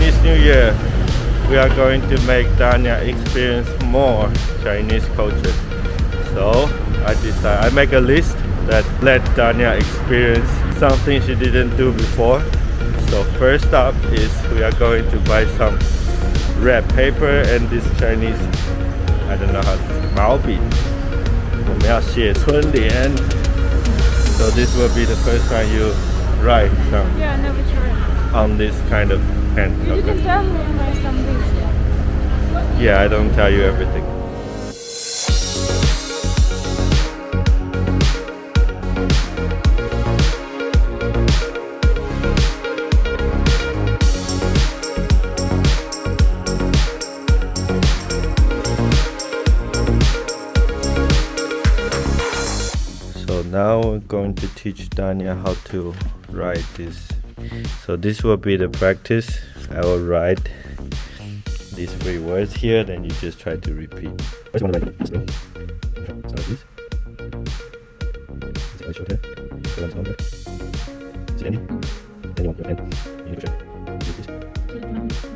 Chinese New Year, we are going to make Danya experience more Chinese culture. So I decide I make a list that let Danya experience something she didn't do before. So first up is we are going to buy some red paper and this Chinese I don't know how to 毛笔。我们要写春联。So this will be the first time you write some Yeah, I never tried. on this kind of pen. You Okay. tell me some things. Yeah, I don't tell you everything. So now we're going to teach Danya how to write this. So this will be the practice. I will write these three words here, then you just try to repeat. One, like this. Is it? Then you want your.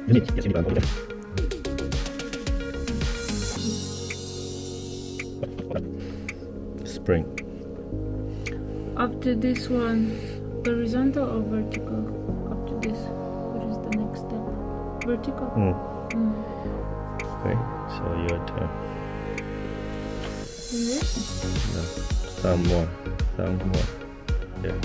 You need yes, you need one. Spring. After this one, horizontal or vertical? After this, what is the next step? Vertical. Hmm. Mm. Okay, so your turn. Is it? No, some more. Some more. Yeah.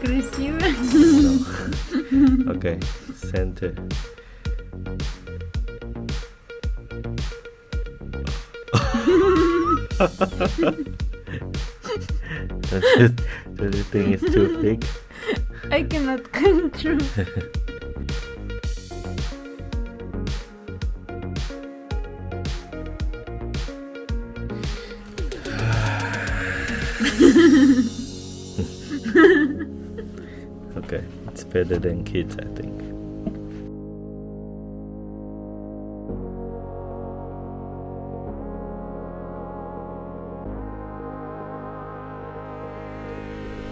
Красиво. Okay, center. does, it, does think it's too big? I cannot control. Okay, it's better than kids, I think.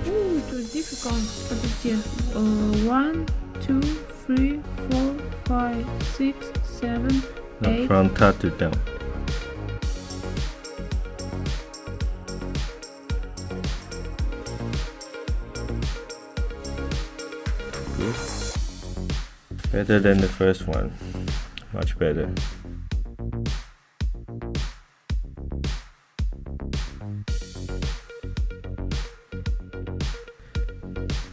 Ooh, it was difficult. Подожди. Uh, one, two, three, four, five, six, seven, No, eight. from top to down. Good. Better than the first one. Much better.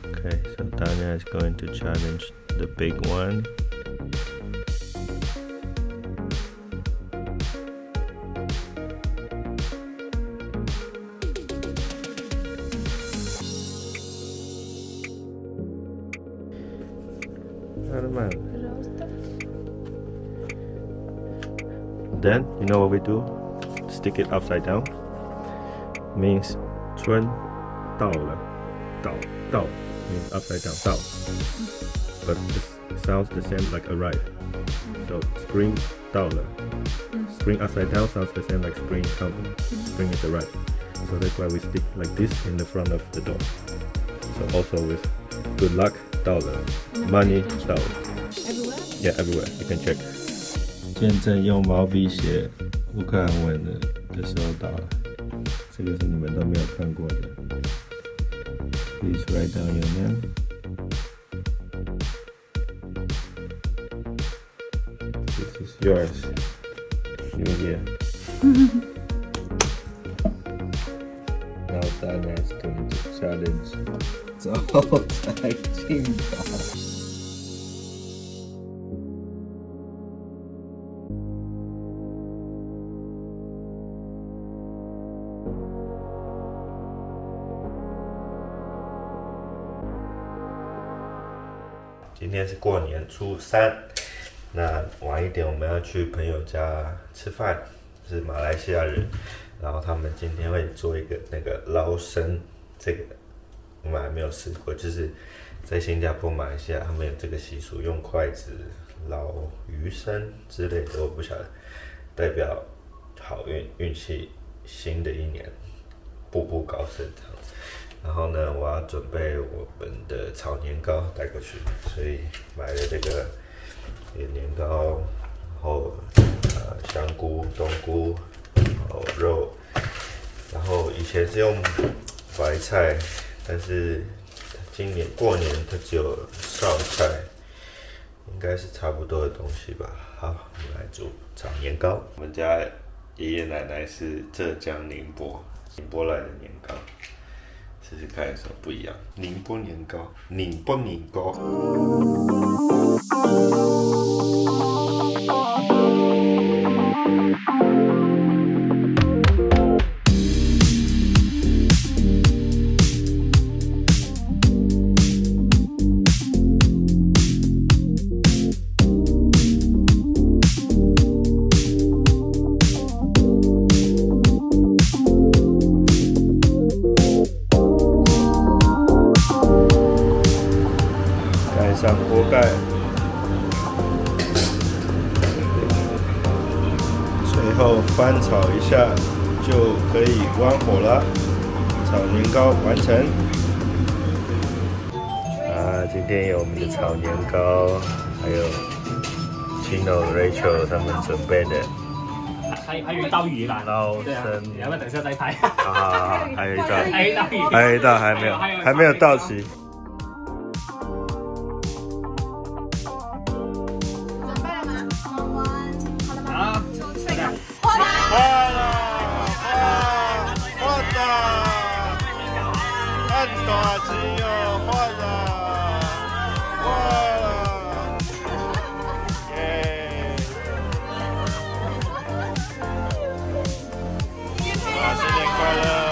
Okay, so Tanya is going to challenge the big one. Normal Then you know what we do? Stick it upside down. Means 春到了，到到 means upside down 到，but it sounds the same like arrive. So spring 到了 spring upside down sounds the same like spring coming. Spring is arrive. So that's why we stick like this in the front of the door. So also with good luck 到了 money 到了 Everywhere? Yeah, everywhere. You can check. 见证用毛笔写乌克兰文的的时候到了，这个是你们都没有看过的。Please write down your name. This is yours. New Year. now Dana is going to challenge 招财进宝。 今天是过年初三，那晚一点我们要去朋友家吃饭，是马来西亚人，然后他们今天会做一个那个捞生，这个我们还没有试过，就是在新加坡、马来西亚他们有这个习俗，用筷子捞鱼生之类的，我不晓得。代表好运、运气，新的一年步步高升这样子。然后呢，我要准备我们的炒年糕带过去，所以买了这个年糕，然后呃香菇、冬菇，然后肉，然后以前是用白菜，但是今年过年它只有烧菜，应该是差不多的东西吧。好，我们来煮炒年糕。我们家爷爷奶奶是浙江宁波宁波来的年糕。试试看有什么不一样。宁波年糕，宁波年糕。上锅盖，随后翻炒一下就可以关火了。炒年糕完成。啊，今天有我们的炒年糕，还有 Chino、Rachel 他们准备的还还有一道鱼啦，捞对啊，生。你要不要等一下再拍？好好好，还有一道，还有一道鱼，还有一道还没有，还没有到齐。心要坏了，坏了！耶！新年快乐！